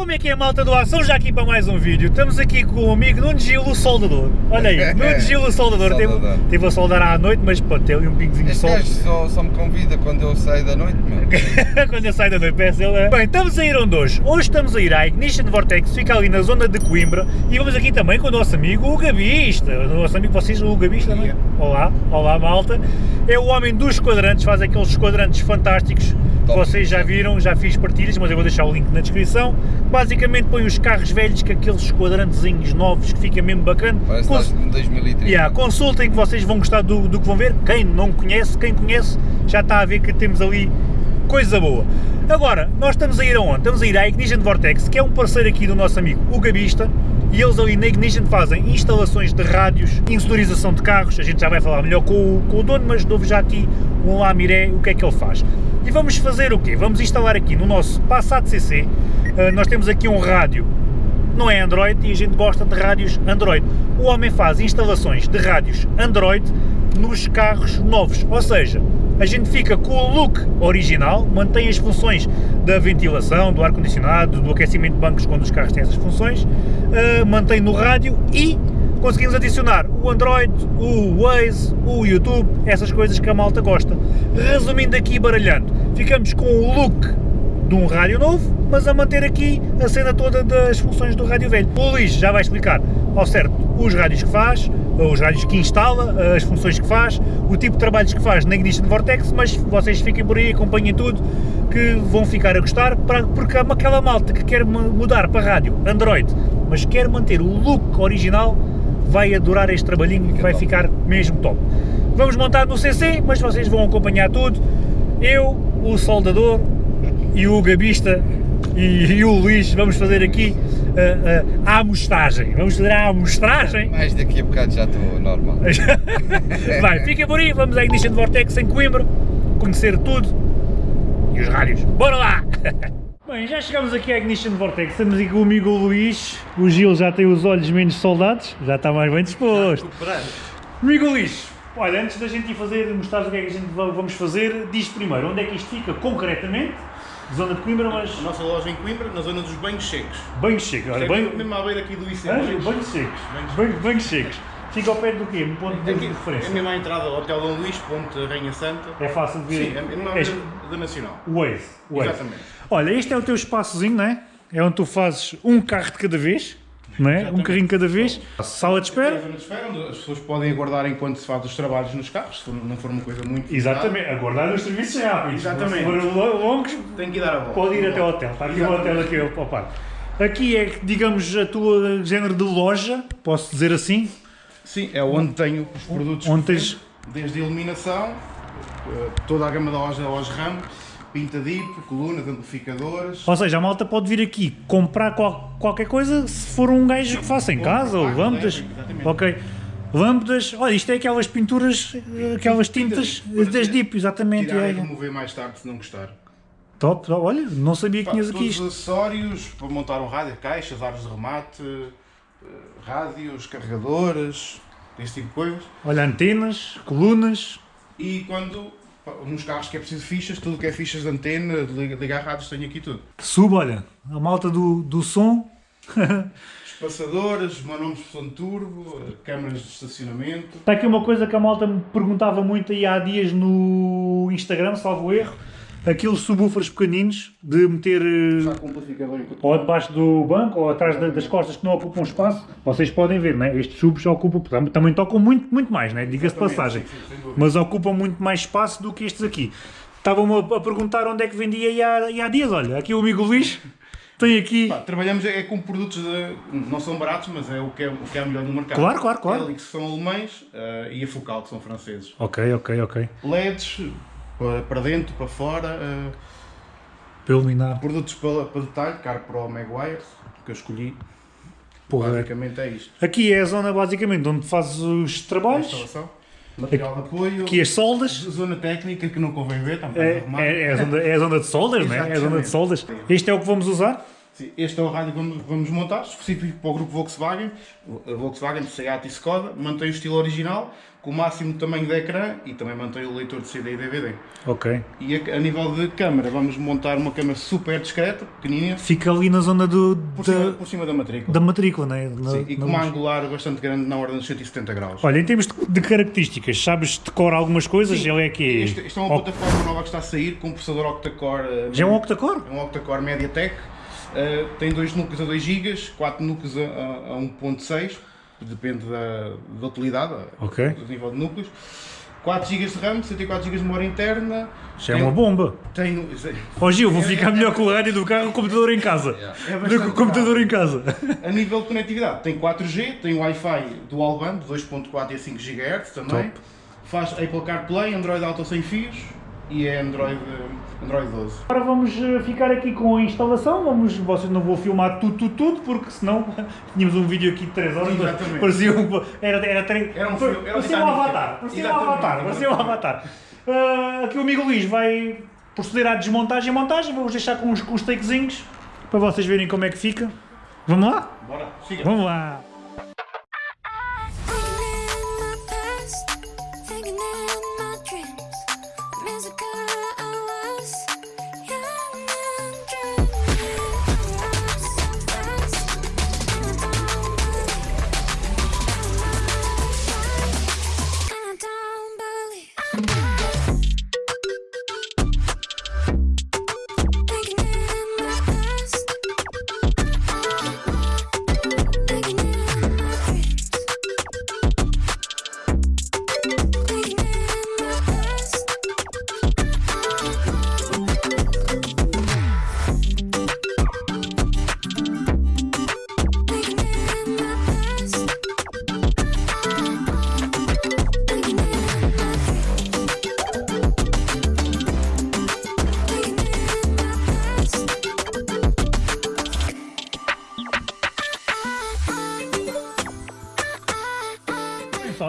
como é que é a malta do Ação já aqui para mais um vídeo? Estamos aqui com o amigo Nuno Gil, o soldador. Olha aí, Nuno Gil, o soldador. Teve, a soldar à noite, mas pô, tem ali um pingozinho de sol. só, só me convida quando eu saio da noite, meu. Quando eu saio da noite, peço ele. Bem, estamos a ir onde hoje? Hoje estamos a ir à Ignition Vortex, fica ali na zona de Coimbra. E vamos aqui também com o nosso amigo, o Gabista. O nosso amigo, vocês, o Gabista, não é? Olá, olá malta. É o homem dos quadrantes, faz aqueles quadrantes fantásticos. Top. Vocês já viram, já fiz partilhas, mas eu vou deixar o link na descrição. Basicamente põe os carros velhos com aqueles quadrantezinhos novos que fica mesmo bacana. Parece Cons- estás em 2030. Yeah, consultem que vocês vão gostar do, do que vão ver. Quem não conhece, quem conhece, já está a ver que temos ali coisa boa. Agora, nós estamos a ir aonde? Estamos a ir à Ignition Vortex, que é um parceiro aqui do nosso amigo o Gabista, e eles ali na Ignition fazem instalações de rádios, insonorização de carros, a gente já vai falar melhor com o, com o dono, mas dou-vos já aqui um lamiré o que é que ele faz. E vamos fazer o quê? Vamos instalar aqui no nosso Passat CC, nós temos aqui um rádio não é Android e a gente gosta de rádios Android. O homem faz instalações de rádios Android nos carros novos, ou seja, a gente fica com o look original, mantém as funções da ventilação, do ar-condicionado, do aquecimento de bancos quando os carros têm essas funções, uh, mantém no rádio e conseguimos adicionar o Android, o Waze, o YouTube, essas coisas que a malta gosta. Resumindo aqui e baralhando, ficamos com o look de um rádio novo, mas a manter aqui a cena toda das funções do rádio velho. O Luís já vai explicar ao certo os rádios que faz, os rádios que instala, as funções que faz, o tipo de trabalhos que faz na Ignition Vortex, mas vocês fiquem por aí, acompanhem tudo, que vão ficar a gostar, para- porque aquela malta que quer mu- mudar para rádio Android, mas quer manter o look original, vai adorar este trabalhinho, Fica vai ficar mesmo top. Vamos montar no CC, mas vocês vão acompanhar tudo. Eu, o soldador e o gabista e, e o Luís vamos fazer aqui ah, ah, a amostragem. Vamos fazer a amostragem. Mais daqui a bocado já estou normal. Vai, fica por aí, vamos à Ignition Vortex em Coimbra, conhecer tudo e os rádios. Bora lá! Bem, já chegamos aqui à Ignition Vortex, estamos aqui com o amigo Luís, o Gil já tem os olhos menos soldados, já está mais bem disposto. Amigo Luís, olha, antes da gente ir fazer, mostrar o que é que a gente va- vamos fazer, diz primeiro onde é que isto fica concretamente, zona de Coimbra, mas A nossa loja em Coimbra, na zona dos banhos secos. banhos secos, olha, É banho, mesmo à beira aqui do IC. Banhos secos, Banhos- secos. Fica ao pé do quê? No ponto de Aqui, é referência. mesmo à entrada do Hotel Dom Luís, Ponte Rainha Santa. É fácil de ver. Sim, é mesmo beira da Nacional. Waze, o Waze. Exatamente. Olha, este é o teu espaçozinho, não é? É onde tu fazes um carro de cada vez, não é? Um carrinho cada vez. Sala de é espera. de espera, onde as pessoas podem aguardar enquanto se faz os trabalhos nos carros, se for- não for uma coisa muito. Exatamente, aguardar os serviços rápidos. Exatamente. Se forem lo- longos, pesada, Tem que ir dar a volta. pode ir até ao hotel. Está aqui o hotel aqui ao par. Aqui é, digamos, a tua género de loja, posso dizer assim? Sim, é onde tenho os produtos. Onde que tens- Desde a iluminação, eh, toda a gama da loja, da loja RAM, pinta dip, colunas, amplificadoras. Ou seja, a malta pode vir aqui comprar qual- qualquer coisa se for um gajo que faça em casa, ou lâmpadas. Ok. Lâmpadas, olha, isto é aquelas pinturas, eh, aquelas tintas das DIP, exatamente. Tirar é. e remover mais tarde se não gostar. Top, top, olha, não sabia que tinhas aqui isto. acessórios para montar um rádio, caixas, árvores de remate, eh, rádios, carregadores, esse tipo de coisas. Olha, antenas, colunas. E quando, nos carros que é preciso fichas, tudo que é fichas de antena, de liga- ligar rádios, tenho aqui tudo. Sub, olha, a malta do, do som. Espaçadores, manobras de som turbo, câmaras de estacionamento. Está aqui uma coisa que a malta me perguntava muito aí há dias no Instagram, salvo erro. Aqueles subwoofers pequeninos de meter eh, ou debaixo do banco ou atrás da- das costas que não ocupam espaço. Vocês podem ver, né? estes subs ocupam, tam- também tocam muito, muito mais, né? diga-se de passagem. Mas ocupam muito mais espaço do que estes aqui. Estavam-me a perguntar onde é que vendia aí há, aí há dias. Olha, aqui o amigo Luís tem aqui. Pá, trabalhamos é com produtos, de, não são baratos, mas é o que é, o que é melhor no mercado. Claro, claro, claro. Helix são alemães eh, e a Focal que são franceses. Ok, ok, ok. LEDs para, para dentro, para fora, eh, Para iluminar. produtos para, para detalhe, Car Pro Maguire, que eu escolhi. Porra, Basicamente é isto. Aqui é a zona basicamente onde fazes os trabalhos. Material de apoio, Aqui as soldas. zona técnica que não convém ver, também É, é, é, a zona, é a zona de soldas, né? É a zona de soldas. Este é o que vamos usar. Sim, Este é o rádio que vamos, montar, específico para o grupo Volkswagen, o- a Volkswagen, Seat e Skoda, mantém o estilo original, com o máximo tamanho de ecrã e também mantém o leitor de CD e DVD. Ok. E a, a nível de câmara, vamos montar uma câmara super discreta, pequenina, Fica ali na zona do, por, da, cima, por cima da matrícula. da matrícula, né? Na- Sim, e com uma luz. angular bastante grande na ordem dos 170 graus. Olha, em termos de, características, sabes decorar algumas coisas? Sim, Ele é que Isto, isto é uma plataforma nova que está a sair com um processador octa-core. eh, Já é um octa-core? É um octa-core MediaTek. eh, tem dois núcleos a 2 GB, 4 núcleos a, a, a 1.6, depende da, da utilidade, Ok. do nível de núcleos. 4 GB de RAM, 64 GB de memória interna. Já é uma bomba. Tem, Ó Gil, vou ficar melhor com o rádio do carro o computador em casa. é Do que o computador em casa. A nível de conectividade, tem 4G, tem Wi-Fi dual band, 2.4 e 5 GHz também. Top. Faz Apple CarPlay, Android Auto sem fios e é Android, Android 12. Agora vamos eh, ficar aqui com a instalação. Vamos, vocês não vou filmar tudo, tudo, tudo, porque senão tínhamos um vídeo aqui de 3 horas. Exatamente. Parecia um, era, era, tre- Era um filme, era um parecia um avatar. Parecia um Exatamente, avatar. Parecia um avatar. Ah, aqui o amigo Luís vai proceder à desmontagem e montagem. Vamos deixar com uns, com uns takezinhos para vocês verem como é que fica. Vamos lá? Bora, siga. Vamos lá.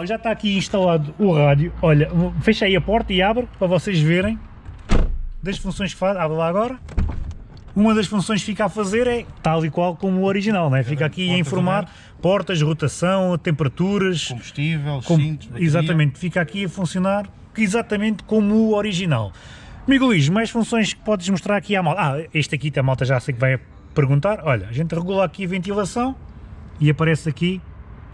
Já está aqui instalado o rádio. Olha, fecha aí a porta e abre para vocês verem das funções que faz. Abre lá agora. Uma das funções que fica a fazer é tal e qual como o original, né? fica aqui a informar portas, rotação, temperaturas. Combustível, com- cintos, bateria. exatamente, fica aqui a funcionar exatamente como o original. Amigo Luís, mais funções que podes mostrar aqui à malta? Ah, este aqui a malta já sei que vai perguntar. Olha, a gente regula aqui a ventilação e aparece aqui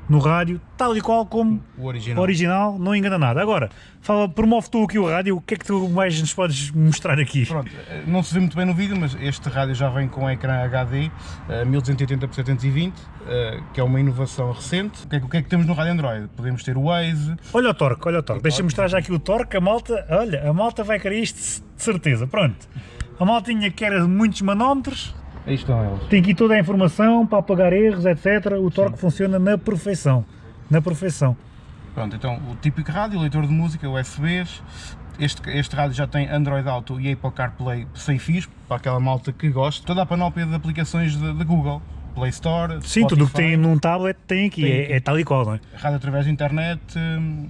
no rádio, tal e qual como O original. original, não engana nada. Agora, fala, promove tu aqui o rádio, o que é que tu mais nos podes mostrar aqui? Pronto, eh, não se vê muito bem no vídeo, mas este rádio já vem com ecrã HD eh, 1280 por 720, eh, que é uma inovação recente. O que, é, que- o que é que temos no rádio Android? Podemos ter o Waze, Olha o torque, olha o torque. Deixa-me mostrar já aqui o torque. A malta, olha, a malta vai querer isto de certeza. Pronto. A maltinha quer muitos manómetros, aí estão tem aqui toda a informação para apagar erros, etc. O torque funciona na perfeição. Na perfeição. Pronto, então o típico rádio, leitor de música, USBs. Este, este rádio já tem Android Auto e Apple CarPlay sem fios, para aquela malta que gosta. Toda a panóplia de aplicações da Google, Play Store, Sim, tudo o que Spotify, tem num tablet tem aqui, Tem é, aqui. é tal e qual, não é? Rádio através da internet, hum,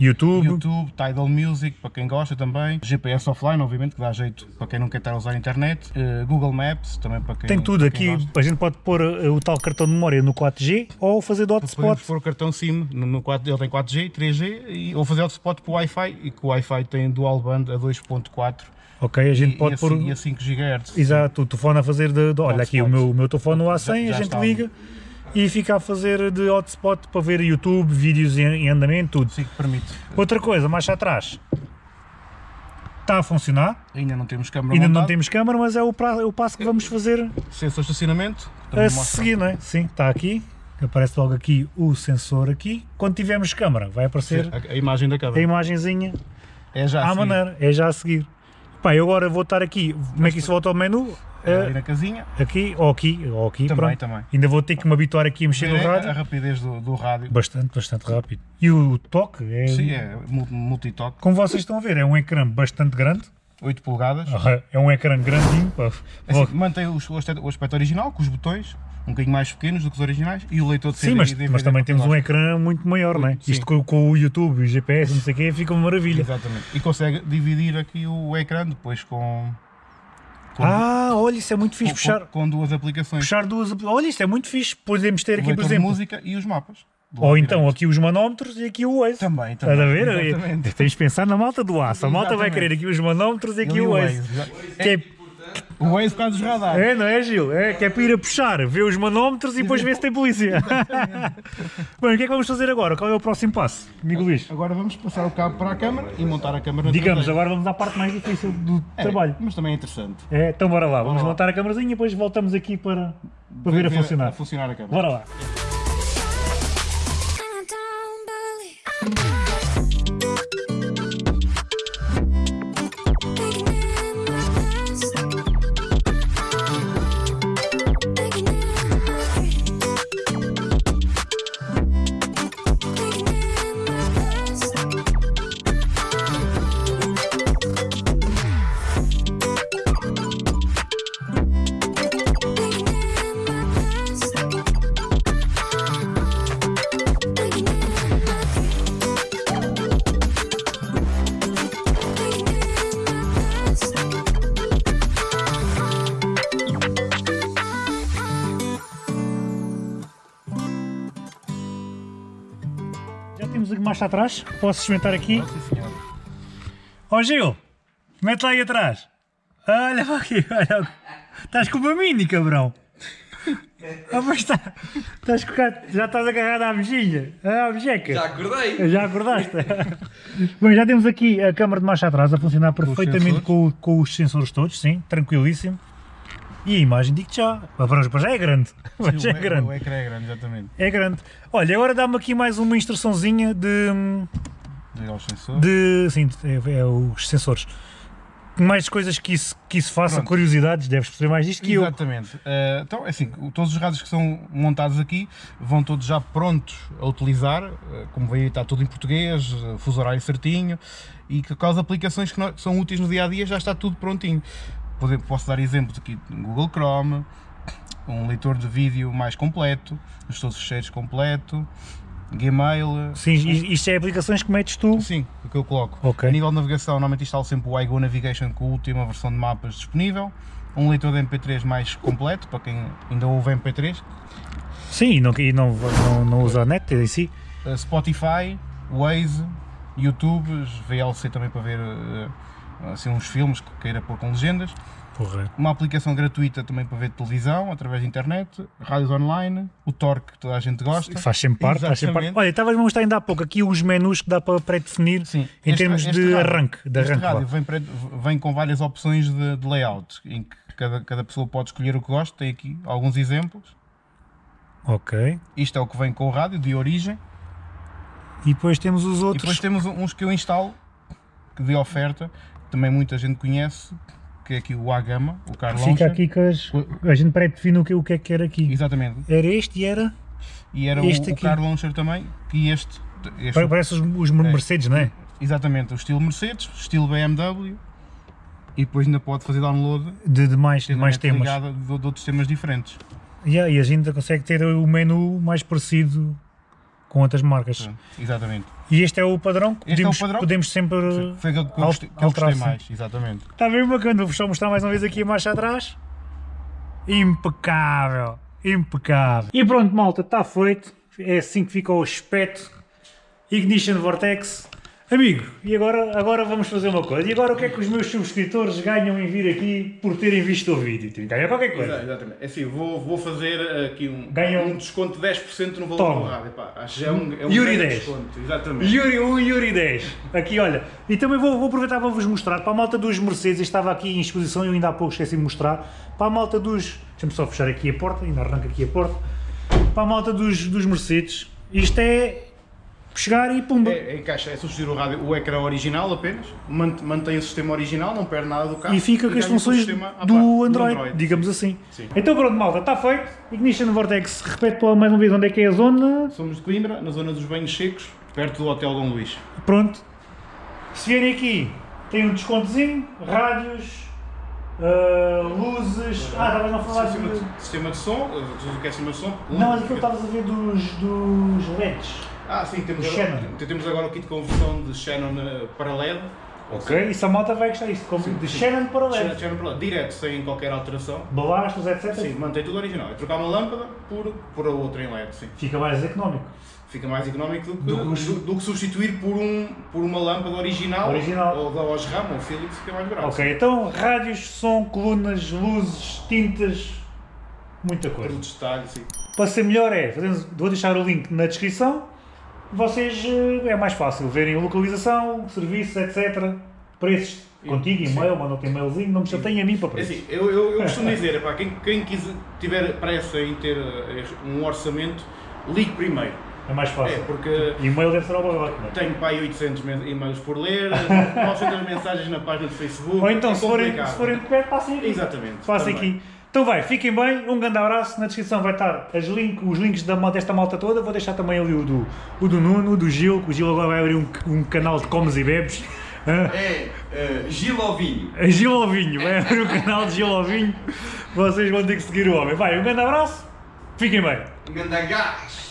YouTube, YouTube, Tidal Music, para quem gosta também. GPS offline, obviamente, que dá jeito para quem não quer estar a usar a internet. Eh, Google Maps, também para quem tem tudo. Aqui gosta. a gente pode pôr eh, o tal cartão de memória no 4G ou fazer do Podemos hotspot. pôr o cartão SIM, no, no 4, ele tem 4G, 3G, e, ou fazer hotspot para o Wi-Fi, e que o Wi-Fi tem dual band a 2.4 Ok, a gente e, pode e, a, pôr. e a 5 GHz. Exato, o telefone a fazer de. de- olha, aqui o meu, o meu telefone no A100, Já- a gente liga e fica a fazer de hotspot para ver YouTube, vídeos em, em andamento, tudo. Sim, permite. Outra coisa, mais atrás, está a funcionar. Ainda não temos câmera Ainda não temos câmara, mas é o, pra- é o passo que vamos fazer Sensor de estacionamento. a seguir, não é? Sim, está aqui. Aparece logo aqui o sensor aqui. Quando tivermos câmara, vai aparecer a, a imagem da a câmera. imagenzinha É já à a seguir. maneira, é já a seguir. Pá, eu agora vou estar aqui, como é que isso volta ao menu? É Eh, ali na casinha. aqui, ou aqui, ou aqui, Também, pronto. também. Ainda vou ter que me habituar aqui a mexer no É rádio. a rapidez do, do rádio. Bastante, bastante rápido. E o toque é, Sim, é mul- multitoque. como vocês estão a ver, é um ecrã bastante grande. 8 polegadas. É um ecrã grandinho. É assim, mantém o aspecto original, com os botões, um bocadinho mais pequenos do que os originais, e o leitor de CD Sim, mas, e DVD mas também temos um ecrã muito maior, não é? Sim. Isto com, com o YouTube, o GPS, não sei o quê, fica uma maravilha. Exatamente. E consegue dividir aqui o ecrã depois com, com, Ah, olha, isso é muito fixe. com, Puxar, com duas aplicações. puxar duas. Olha, isto é muito fixe. Podemos ter o aqui, por exemplo, música e os mapas. Ou então aqui os manómetros e aqui o Waze. Também, Estás a também. ver? Exatamente. Tens de pensar na malta do aço. A malta vai Exatamente. querer aqui os manómetros e aqui o Waze. Que é, O Waze por causa dos radares. é, não é, Gil? É, que é para ir a puxar, ver os manómetros e depois ver se tem polícia. Bem, o que é que vamos fazer agora? Qual é o próximo passo, amigo Luís? Agora vamos passar o cabo para a câmara e montar a câmara Digamos, traseira. agora vamos à parte mais difícil do É, trabalho. Mas também é interessante. É, então bora lá, vamos lá. montar a câmarazinha e depois voltamos aqui para, para ver a funcionar. A funcionar a câmara. Bora lá. Marcha atrás, posso experimentar aqui. Ó Gil, mete lá aí atrás. Olha para aqui, olha. Estás com uma mini, cabrão. Ah, mas está. Estás com, cá- já estás agarrado à mejinha. À mejeca. Já acordei. Já acordaste? Bem, já temos aqui a câmara de marcha atrás a funcionar perfeitamente sensores. com, o- com os sensores todos, sim, tranquilíssimo. E a imagem, digo já, para já é grande. Mas Sim, é o, grande. o ecrã é grande, exatamente. É grande. Olha, agora dá-me aqui mais uma instruçãozinha de. Ligar os sensores. de sim, é, é os sensores. Mais coisas que isso, que isso faça, Pronto. curiosidades, deves perceber mais disto que eu. Exatamente. Eh, então, é assim, todos os rádios que são montados aqui vão todos já prontos a utilizar, eh, como veio está tudo em português, eh, fuso horário certinho, e que com as aplicações que, nós- que são úteis no dia a dia já está tudo prontinho. Posso dar exemplos aqui no Google Chrome, um leitor de vídeo mais completo, os todos os cheiros completo, Gmail. Sim, isto é aplicações que metes tu. Sim, o que eu coloco. Ok. A nível de navegação, normalmente instalo sempre o iGo Navigation com a última versão de mapas disponível. Um leitor de MP3 mais completo, para quem ainda ouve MP3. Sim, e não, e não, não, não usa a net em si. Uh, Spotify, Waze, YouTube, VLC também para ver uh, assim, uns filmes que queira pôr com legendas. Correto. Uma aplicação gratuita também para ver televisão através da internet, rádios online, o Torque que toda a gente gosta. Faz sempre parte, faz sempre parte. Olha, estavas a mostrar ainda há pouco aqui os menus que dá para pré-definir em Este- termos este de rádio- arranque. De este arranque rádio vem, vem com várias opções de, de layout, em que cada, cada pessoa pode escolher o que gosta. Tem aqui alguns exemplos. Ok. Isto é o que vem com o rádio de origem. E depois temos os E outros. depois temos uns que eu instalo, que de oferta, também muita gente conhece, que é aqui o A-Gama, o Car Fica aqui que as- a gente pré-define o que, o que é que era aqui. Exatamente. Era este e era. E era Este o, o aqui. Car Launcher também, que este, este Pare- Parece os, os Mercedes, não é? exatamente, o estilo Mercedes, estilo BMW, e depois ainda pode fazer download De, de mais, de mais temas. de, de outros temas diferentes. Yeah, e a gente consegue ter o menu mais parecido com outras marcas. Pronto, Exatamente. E este é o padrão que é podemos, padrão? podemos sempre. Foi aquele que eu gostei, que eu gostei sim. mais, exatamente. Está bem bacana, vou só mostrar mais uma vez aqui a marcha atrás. Impecável, impecável. E pronto, malta, está feito. É assim que fica o aspecto. Ignition Vortex. Amigo, e agora, agora vamos fazer uma coisa. E agora o que é que os meus subscritores ganham em vir aqui por terem visto o vídeo? Ganham qualquer coisa. Exatamente. É assim, vou, vou fazer aqui um, Ganha um- desconto de 10% no valor Toma. do rádio. Pá, acho que é um, é um Yuri grande 10. desconto. Exatamente. Yuri 1 e Yuri 10. Aqui, olha. E também vou, vou aproveitar para vos mostrar. Para a malta dos Mercedes, estava aqui em exposição e eu ainda há pouco esqueci de mostrar. Para a malta dos. Deixa-me só fechar aqui a porta, ainda arranca aqui a porta. Para a malta dos, dos Mercedes, isto é. Chegar e pumba. É, é, encaixa, é substituir o rádio, o ecrã original apenas, mant- mantém o sistema original, não perde nada do carro. E fica com as funções do parte, Android, digamos assim. Sim. Então pronto, malta, está feito. Ignition Vortex, repete lá mais uma vez onde é que é a zona. Somos de Coimbra, na zona dos banhos secos, perto do Hotel Dom Luís. Pronto. Se vierem aqui, tem um descontozinho, rádios, ah, luzes. Ah, estavas a falar Sistema de. de, sistema de som, eh, tudo o que é sistema de som. Não, mas aquilo estavas a ver dos, dos LEDs. Ah, sim, temos agora, Shannon. temos agora o kit de conversão de Shannon eh, para LED, Ok? Isso a malta vai gostar disto. Como de Shannon para LED. chama para lá, direto, sem qualquer alteração. Balastros, etc. Sim, mantém tudo original. É trocar uma lâmpada por, por a outra em LED, sim. Fica mais económico. Fica mais económico do que, Do que do, do que substituir por, um, por uma lâmpada original, Original. ou da Osram ou Philips, fica mais barato. Ok, então rádios, som, colunas, luzes, tintas, muita coisa. Produtos de detalhe, sim. Para ser melhor é, fazemos- vou deixar o link na descrição, vocês eh, é mais fácil verem localização, serviços, etc. Preços, contigo, e-mail, mandam-te e-mailzinho, não me chateiem a mim para É preços. assim, eu, eu, eu costumo dizer, epá, quem, quem quiser, tiver pressa em ter eh, um orçamento, ligue primeiro. É mais É, fácil. porque E-mail deve ser ao barrote, não é? tenho para aí 800 men- e-mails por ler, 900 mensagens na página do Facebook. Ou então, é se forem, se forem de perto, passem aqui. Exatamente. Passem aqui. Então vai, fiquem bem, um grande abraço, na descrição vai estar link, os links da, desta malta toda, vou deixar também ali o do, o do Nuno, o do Gil, que o Gil agora vai abrir um, um canal de comes e bebes. É uh, Gil Ovinho. A Gil Ovinho, vai abrir o canal de Gil Ovinho, vocês vão ter que seguir o homem. Vai, um grande abraço, fiquem bem. Um grande gás.